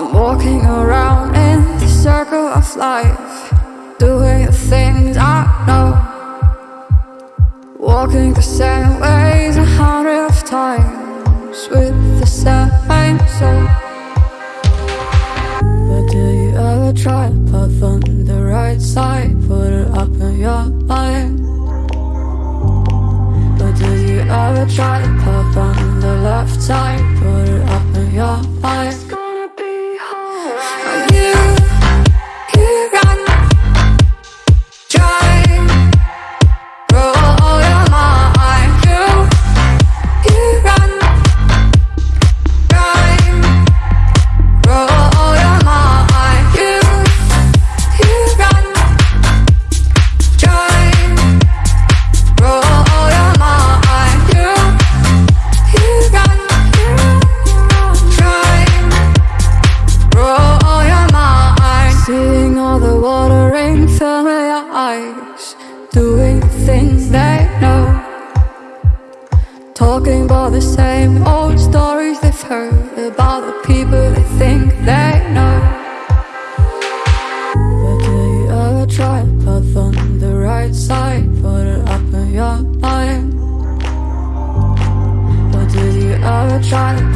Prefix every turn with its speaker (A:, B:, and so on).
A: I'm walking around in the circle of life, doing the things I know. Walking the same ways a hundred of times with the same soul. But do you ever try to path on the right side? Put it up in your mind. But do you ever try to path on the left side? Put it up in your mind. Doing things they know. Talking about the same old stories they've heard about the people they think they know. But do you ever try path on the right side? Put it up in your mind. But did you ever try